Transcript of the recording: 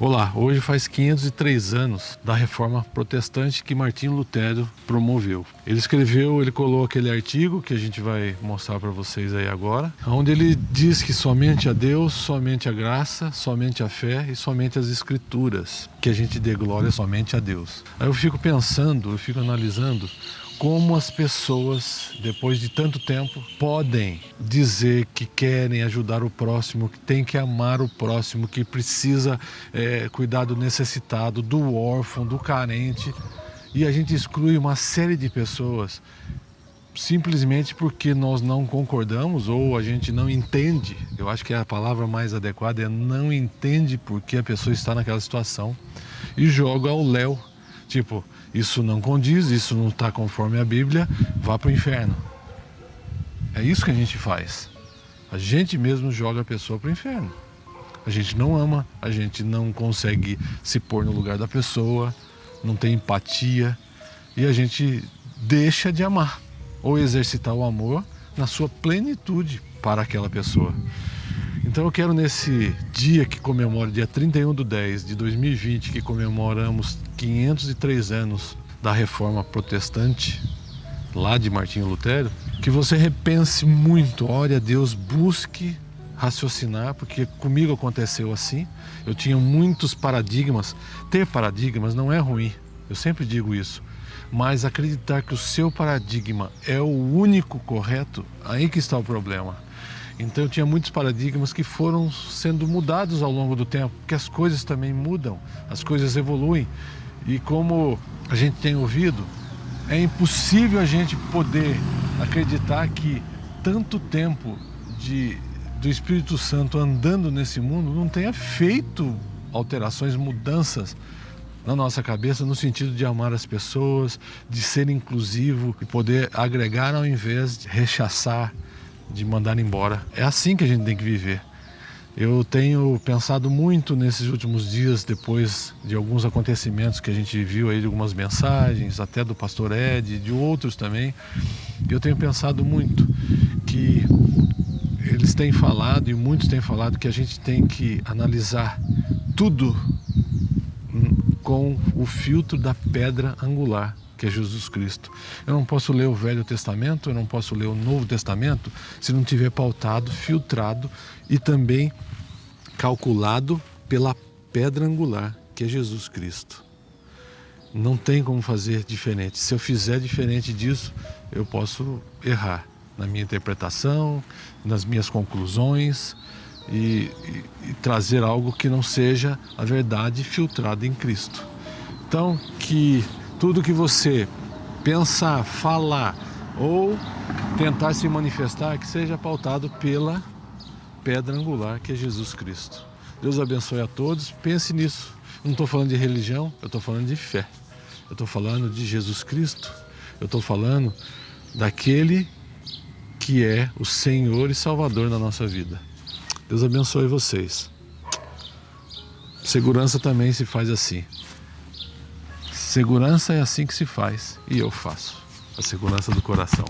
Olá, hoje faz 503 anos da reforma protestante que Martinho Lutero promoveu. Ele escreveu, ele colou aquele artigo que a gente vai mostrar para vocês aí agora, onde ele diz que somente a Deus, somente a graça, somente a fé e somente as escrituras, que a gente dê glória somente a Deus. Aí eu fico pensando, eu fico analisando como as pessoas, depois de tanto tempo, podem dizer que querem ajudar o próximo, que tem que amar o próximo, que precisa é, cuidar do necessitado, do órfão, do carente, e a gente exclui uma série de pessoas simplesmente porque nós não concordamos ou a gente não entende. Eu acho que a palavra mais adequada é não entende porque a pessoa está naquela situação e joga ao léu. Tipo, isso não condiz, isso não está conforme a Bíblia, vá para o inferno. É isso que a gente faz. A gente mesmo joga a pessoa para o inferno. A gente não ama, a gente não consegue se pôr no lugar da pessoa, não tem empatia e a gente deixa de amar ou exercitar o amor na sua plenitude para aquela pessoa. Então eu quero nesse dia que comemora, dia 31 de 10 de 2020, que comemoramos 503 anos da reforma protestante, lá de Martinho Lutero, que você repense muito, ore a Deus, busque raciocinar, porque comigo aconteceu assim. Eu tinha muitos paradigmas. Ter paradigmas não é ruim, eu sempre digo isso. Mas acreditar que o seu paradigma é o único correto, aí que está o problema. Então eu tinha muitos paradigmas que foram sendo mudados ao longo do tempo, porque as coisas também mudam, as coisas evoluem. E como a gente tem ouvido, é impossível a gente poder acreditar que tanto tempo de, do Espírito Santo andando nesse mundo não tenha feito alterações, mudanças na nossa cabeça no sentido de amar as pessoas, de ser inclusivo e poder agregar ao invés de rechaçar, de mandar embora. É assim que a gente tem que viver. Eu tenho pensado muito nesses últimos dias, depois de alguns acontecimentos que a gente viu aí, de algumas mensagens, até do pastor Ed, de outros também. Eu tenho pensado muito que eles têm falado, e muitos têm falado, que a gente tem que analisar tudo com o filtro da pedra angular que é Jesus Cristo. Eu não posso ler o Velho Testamento, eu não posso ler o Novo Testamento se não tiver pautado, filtrado e também calculado pela pedra angular, que é Jesus Cristo. Não tem como fazer diferente. Se eu fizer diferente disso, eu posso errar na minha interpretação, nas minhas conclusões e, e, e trazer algo que não seja a verdade filtrada em Cristo. Então, que tudo que você pensar, falar ou tentar se manifestar, que seja pautado pela pedra angular que é Jesus Cristo. Deus abençoe a todos, pense nisso. não estou falando de religião, eu estou falando de fé. Eu estou falando de Jesus Cristo, eu estou falando daquele que é o Senhor e Salvador na nossa vida. Deus abençoe vocês. Segurança também se faz assim. Segurança é assim que se faz e eu faço. A segurança do coração.